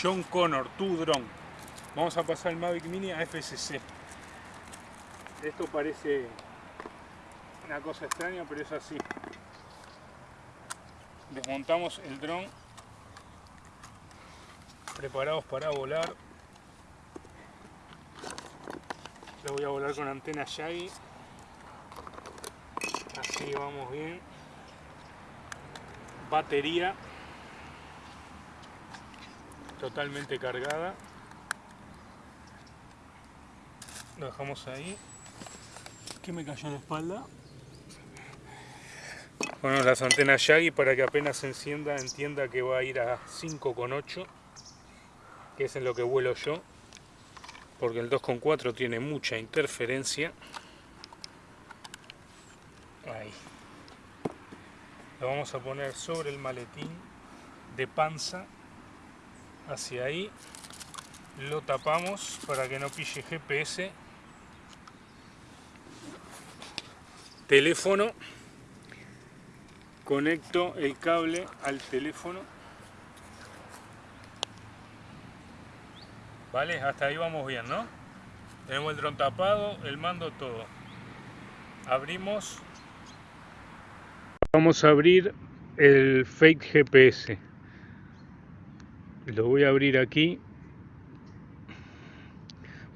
John Connor, tu dron. Vamos a pasar el Mavic Mini a FCC. Esto parece una cosa extraña, pero es así. Desmontamos el dron preparados para volar. Lo voy a volar con antena Yagi. Así vamos bien. Batería totalmente cargada. Lo dejamos ahí. ¿Qué me cayó la espalda? Bueno, las antenas Yagi para que apenas se encienda entienda que va a ir a 5,8 que es en lo que vuelo yo porque el 2.4 tiene mucha interferencia ahí lo vamos a poner sobre el maletín de panza hacia ahí. Lo tapamos para que no pille GPS teléfono. Conecto el cable al teléfono. Vale hasta ahí vamos bien no tenemos el dron tapado el mando todo. Abrimos. Vamos a abrir el fake GPS lo voy a abrir aquí.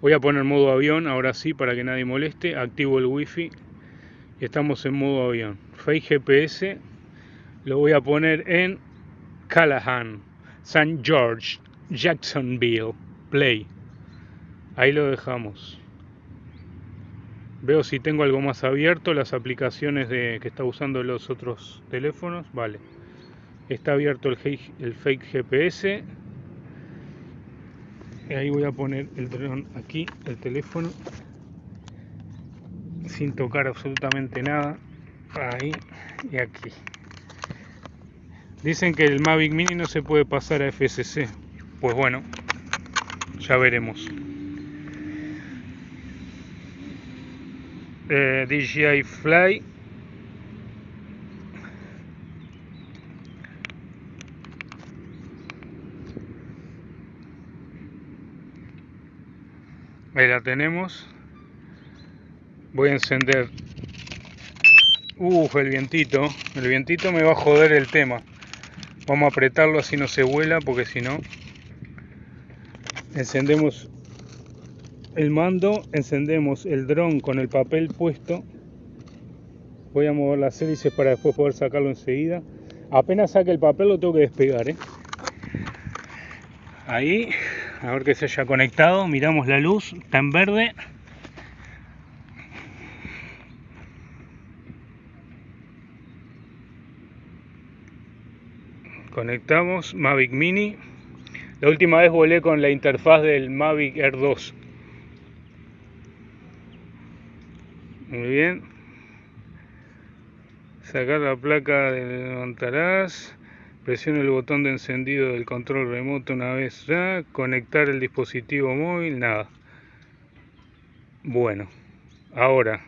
Voy a poner modo avión ahora sí para que nadie moleste. Activo el wifi. Y estamos en modo avión. Fake GPS lo voy a poner en Callahan St. George Jacksonville play. Ahí lo dejamos. Veo si tengo algo más abierto las aplicaciones de, que está usando los otros teléfonos. Vale. Está abierto el, el fake GPS ahí voy a poner el dron aquí el teléfono sin tocar absolutamente nada. Ahí y aquí. Dicen que el Mavic Mini no se puede pasar a FSC pues bueno ya veremos. Eh, DJI Fly ahí la tenemos. Voy a encender. Uf, el vientito. El vientito me va a joder el tema. Vamos a apretarlo así no se vuela porque si no encendemos el mando encendemos el dron con el papel puesto. Voy a mover las hélices para después poder sacarlo enseguida. Apenas saque el papel lo tengo que despegar ¿eh? ahí a ver que se haya conectado. Miramos la luz está en verde. Conectamos Mavic Mini. La última vez volé con la interfaz del Mavic Air 2 muy bien. Sacar la placa de levantarás Presione el botón de encendido del control remoto una vez ya. Conectar el dispositivo móvil, nada. Bueno, ahora.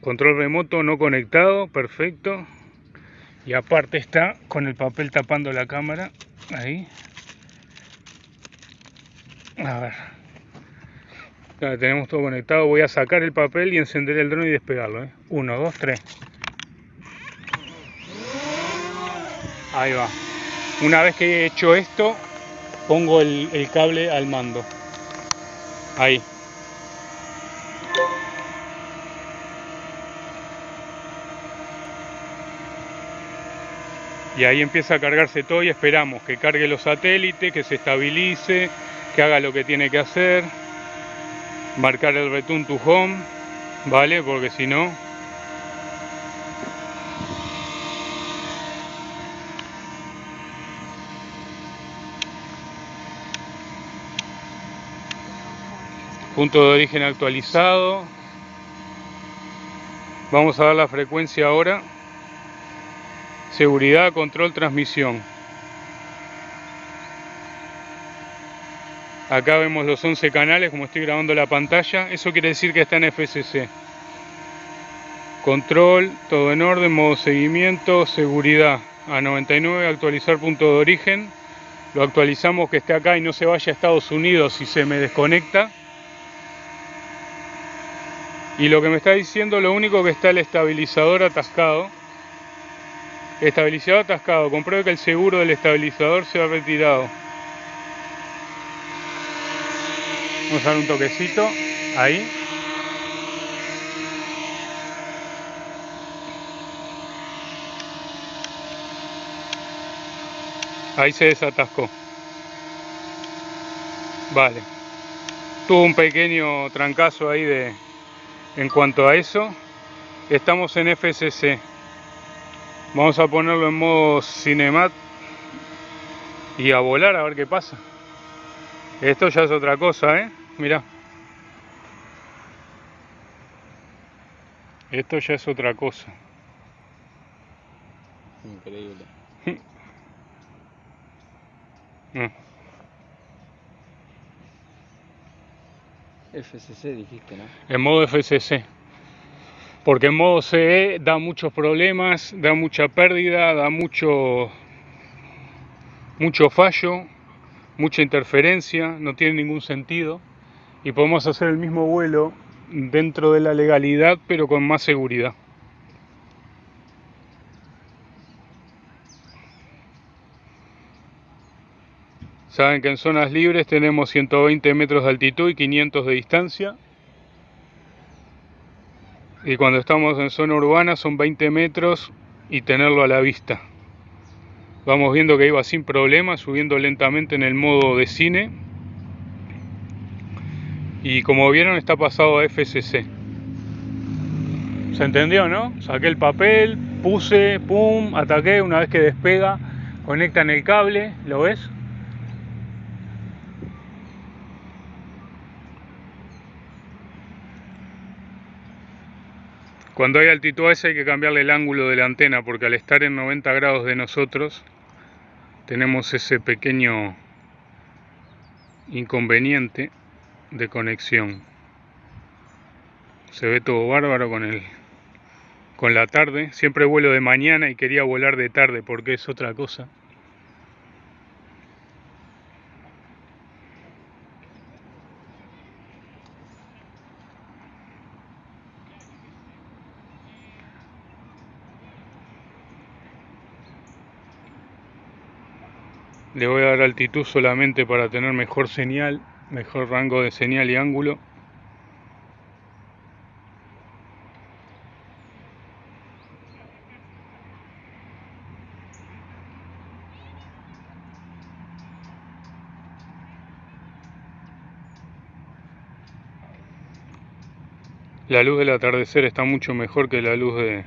Control remoto no conectado, perfecto. Y aparte está con el papel tapando la cámara. Ahí. A ver tenemos todo conectado. Voy a sacar el papel y encender el dron y despegarlo. ¿eh? Uno, dos, tres. Ahí va. Una vez que he hecho esto, pongo el cable al mando. Ahí. Y ahí empieza a cargarse todo y esperamos que cargue los satélites, que se estabilice, que haga lo que tiene que hacer marcar el return to home vale porque si no punto de origen actualizado. Vamos a dar la frecuencia ahora. Seguridad control transmisión Acá vemos los 11 canales como estoy grabando la pantalla. Eso quiere decir que está en FCC. control, todo en orden, modo seguimiento, seguridad a 99, actualizar punto de origen, lo actualizamos que esté acá y no se vaya a Estados Unidos si se me desconecta. Y lo que me está diciendo, lo único que está el estabilizador atascado. Estabilizador atascado, compruebe que el seguro del estabilizador se ha retirado. Vamos a dar un toquecito, ahí. Ahí se desatascó. Vale. Tuvo un pequeño trancazo ahí de en cuanto a eso. Estamos en FCC. Vamos a ponerlo en modo cinemat y a volar a ver qué pasa. Esto ya es otra cosa, ¿eh? Mirá. Esto ya es otra cosa. Increíble. Mm. FCC dijiste, ¿no? En modo FCC. Porque en modo CE da muchos problemas, da mucha pérdida, da mucho, mucho fallo, mucha interferencia, no tiene ningún sentido. Y podemos hacer el mismo vuelo dentro de la legalidad, pero con más seguridad. Saben que en zonas libres tenemos 120 metros de altitud y 500 de distancia. Y cuando estamos en zona urbana son 20 metros y tenerlo a la vista. Vamos viendo que iba sin problema, subiendo lentamente en el modo de cine. Y como vieron está pasado a FCC. ¿Se entendió, no? Saqué el papel, puse, pum, ataqué, una vez que despega, conectan el cable, ¿lo ves? Cuando hay altitud esa hay que cambiarle el ángulo de la antena porque al estar en 90 grados de nosotros tenemos ese pequeño inconveniente de conexión. Se ve todo bárbaro con el con la tarde. Siempre vuelo de mañana y quería volar de tarde porque es otra cosa. Le voy a dar altitud solamente para tener mejor señal, mejor rango de señal y ángulo. La luz del atardecer está mucho mejor que la luz de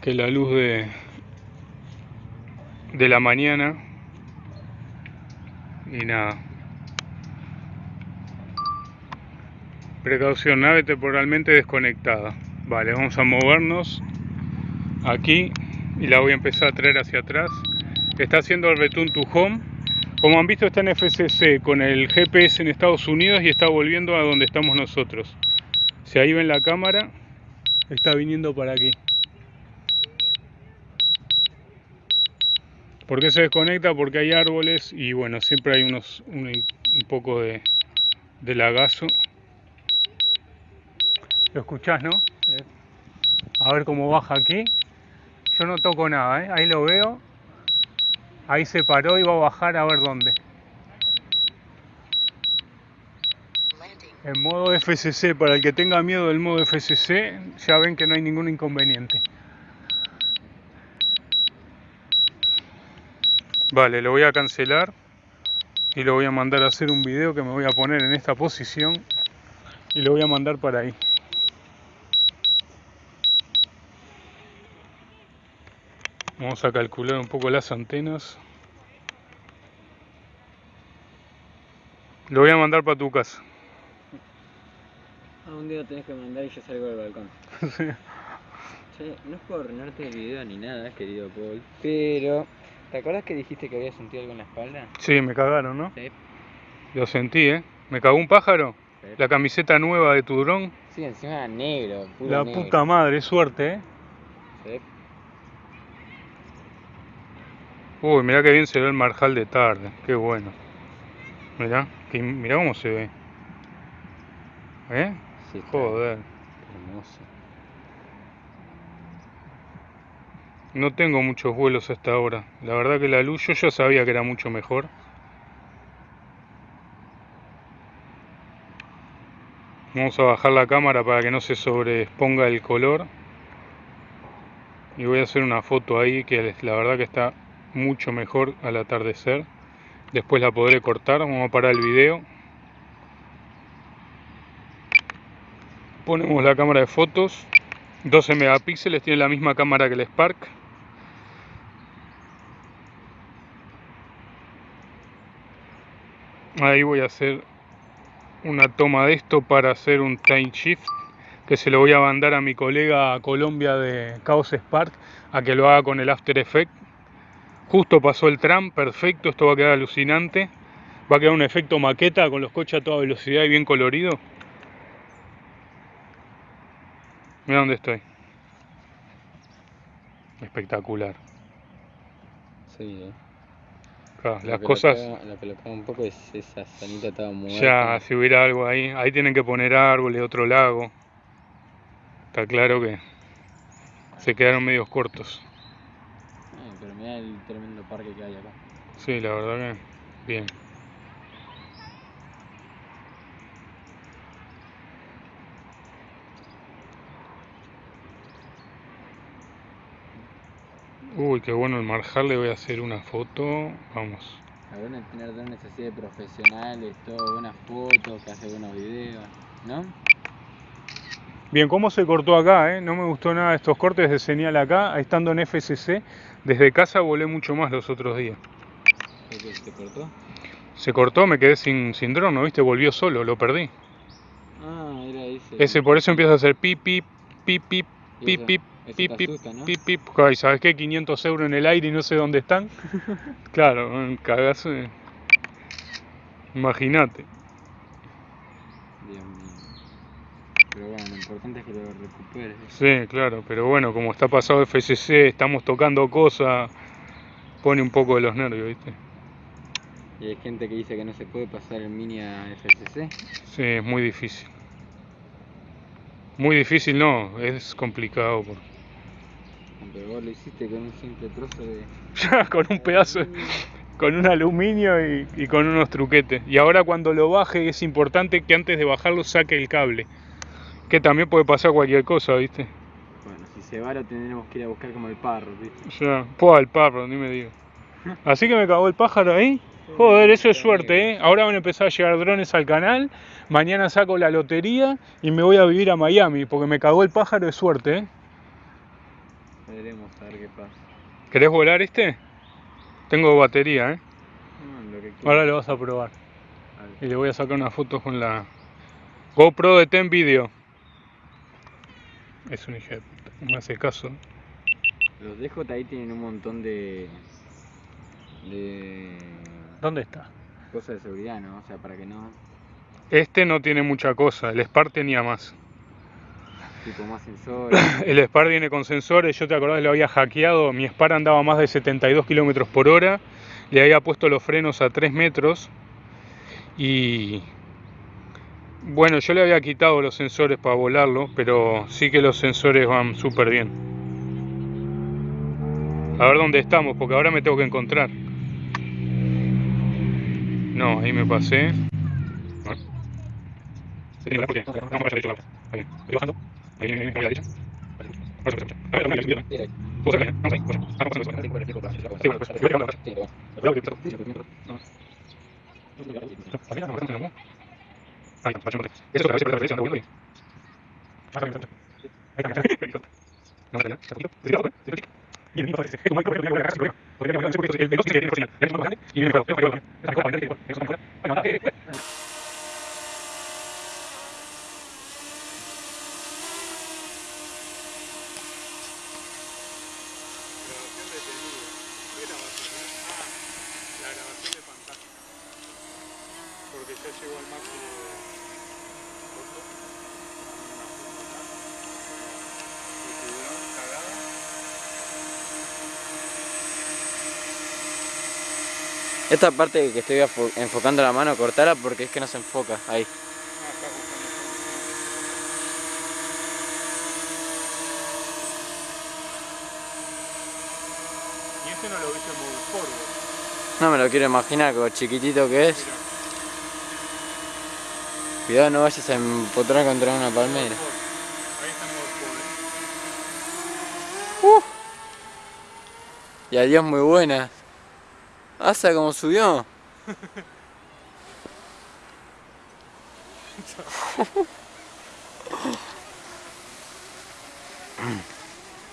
que la luz de de la mañana y nada precaución nave temporalmente desconectada. Vale vamos a movernos aquí y la voy a empezar a traer hacia atrás. Está haciendo el return to home. Como han visto está en FCC con el GPS en Estados Unidos y está volviendo a donde estamos nosotros. Si ahí ven la cámara está viniendo para aquí. ¿Por qué se desconecta? Porque hay árboles y bueno, siempre hay unos un, poco de, de, lagazo. Lo escuchás, ¿no? A ver cómo baja aquí. Yo no toco nada, ¿eh? ahí lo veo. Ahí se paró y va a bajar a ver dónde. En modo FCC, para el que tenga miedo del modo FCC, ya ven que no hay ningún inconveniente. Vale, lo voy a cancelar y lo voy a mandar a hacer un video que me voy a poner en esta posición y lo voy a mandar para ahí. Vamos a calcular un poco las antenas. Lo voy a mandar para tu casa. Ah, un día tenés que mandar y yo salgo del balcón. Che, no es por arruinarte el video ni nada, querido Paul, pero ¿Te acuerdas que dijiste que había sentido algo en la espalda? Sí, me cagaron, ¿no? Sí. Lo sentí, ¿eh? ¿Me cagó un pájaro? La camiseta nueva de tu dron. Sí, encima negro. Puro La negro. puta madre, suerte, eh. Sí. Uy, mirá que bien se ve el marjal de tarde, qué bueno. Mirá, que, mirá cómo se ve. ¿Eh? Sí, Joder. Hermoso. No tengo muchos vuelos hasta ahora. La verdad que la luz yo ya sabía que era mucho mejor. Vamos a bajar la cámara para que no se sobreexponga el color. Y voy a hacer una foto ahí que la verdad que está mucho mejor al atardecer. Después la podré cortar. Vamos a parar el video. Ponemos la cámara de fotos. 12 megapíxeles, tiene la misma cámara que el Spark. Ahí voy a hacer una toma de esto para hacer un time shift que se lo voy a mandar a mi colega Colombia de Chaos Spark a que lo haga con el After Effects. Justo pasó el tram, perfecto, esto va a quedar alucinante. Va a quedar un efecto maqueta con los coches a toda velocidad y bien colorido. Mira dónde estoy. Espectacular. Sí, eh. Claro, las cosas... Lo que lo un poco es esa sanita toda muerta. Ya, si hubiera algo ahí, ahí tienen que poner árboles, otro lago. Está claro que se quedaron medios cortos. El tremendo parque que hay acá. Sí, la verdad que bien. Uy, qué bueno el marjal, le voy a hacer una foto. Vamos. Buena es tener drones así de profesionales, todo, buenas fotos, que hace buenos videos, ¿no? Bien, ¿cómo se cortó acá? eh? No me gustó nada estos cortes de señal acá. Estando en FCC, desde casa volé mucho más los otros días. ¿Por qué se cortó? Se cortó, me quedé sin, sin dron, ¿no viste? Volvió solo, lo perdí. Ah, era ese. Ese por eso empieza a hacer pip, pip, pip, pip, pip, pip, pip, pip, pip, pip. Ay, ¿sabes qué? 500 euros en el aire y no sé dónde están. Claro, cagazo. Imagínate. Pero bueno, lo importante es que lo recuperes. Sí, claro, pero bueno, como está pasado FCC, estamos tocando cosas, pone un poco de los nervios, ¿viste? Y hay gente que dice que no se puede pasar el mini a FCC. Sí, es muy difícil. Muy difícil no, es complicado. Pero vos lo hiciste con un simple trozo de. Ya, con un pedazo, de- con un aluminio y, y con unos truquetes. Y ahora cuando lo baje es importante que antes de bajarlo saque el cable. Que también puede pasar cualquier cosa, ¿viste? Bueno, si se va lo tendremos que ir a buscar como el parro, ¿viste? Ya, pues el parro, ni me digo. Así que me cagó el pájaro ahí. Joder, eso es suerte, ¿eh? Ahora van a empezar a llegar drones al canal. Mañana saco la lotería y me voy a vivir a Miami porque me cagó el pájaro de suerte, ¿eh? Veremos a ver qué pasa. ¿Querés volar este? Tengo batería, ¿eh? No, lo que quieras. Ahora lo vas a probar. A. Y le voy a sacar una foto con la GoPro de Ten Video. Es un hijo de puta, no me hace caso. Los DJI tienen un montón de. de. ¿Dónde está? cosas de seguridad, ¿no? O sea, para que no. Este no tiene mucha cosa, el Spark tenía más. tipo más sensores. El Spar viene con sensores, yo te acordás, lo había hackeado, mi Spar andaba más de 72 kilómetros por hora, le había puesto los frenos a 3 metros y bueno, yo le había quitado los sensores para volarlo, pero sí que los sensores van súper bien. A ver dónde estamos, porque ahora me tengo que encontrar. No, ahí me pasé. Ahí, estoy bajando. Ahí viene, viene, viene, a la derecha. Ahora se escucha. A ver, vamos ahí, ahí. Vamos a ver, vamos ahí, vamos ahí. Vamos a ver, vamos a ver. Sí, bueno, yo voy a hablar. Cuidado que empezó. No. Al final, no, bastante, ¿no? Ahí, vamos, vamos. Eso es lo que a veces por la derecha anda volviendo y- Más rápido. Ahí está, ahí está. No, está bien, está poquito. Te tiro, te tiro. Y el mío parece. Es como el correo que voy a cagar sin problema. Porque no sé por qué el veloz dice que tiene señal. Y el más grande y viene fuego. Tengo fuego. Esa copa, viene fuego. Eso es fuego. Bueno, nada, eh, eh. Grabación detenida. ¿Qué grabación? Ah, la grabación de pantalla. Porque ya llegó al máximo de... Esta parte que estoy enfocando la mano, cortala porque es que no se enfoca. Ahí. Y este no lo viste muy polvo. No me lo quiero imaginar, como chiquitito que es. Cuidado, no vayas a empotrar contra una palmera. Ahí está Uh. Y adiós muy buena. Asa como subió.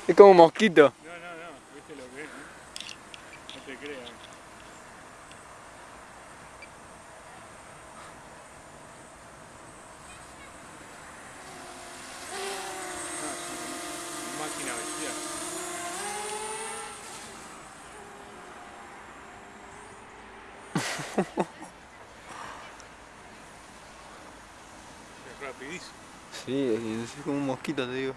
es como un mosquito. No, no, no, viste lo que es, ¿no? No te creas. Ah, máquina bestial. Es rapidísimo. Sí, es como un mosquito, te digo.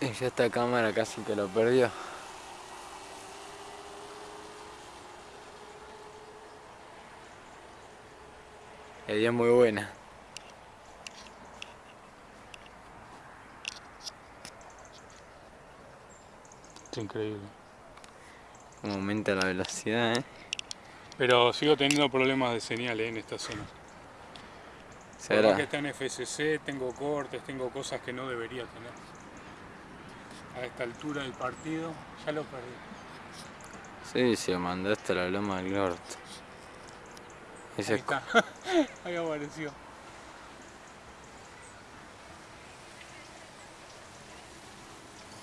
Y ya esta cámara casi que lo perdió. La idea es muy buena. Es increíble. Como aumenta la velocidad, ¿eh? Pero sigo teniendo problemas de señal ¿eh? en esta zona. Por más que está en FCC, tengo cortes, tengo cosas que no debería tener. A esta altura del partido, ya lo perdí. Sí, se lo mandaste a la loma del norte. Ahí está. Ahí apareció.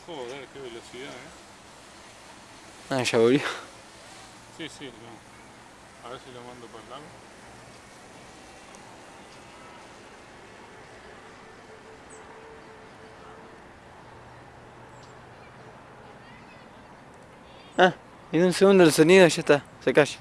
Joder, qué velocidad, eh. Ah, ya volvió. Sí, sí, no. A ver si lo mando para el lado. Ah, en un segundo el sonido ya está, se calla.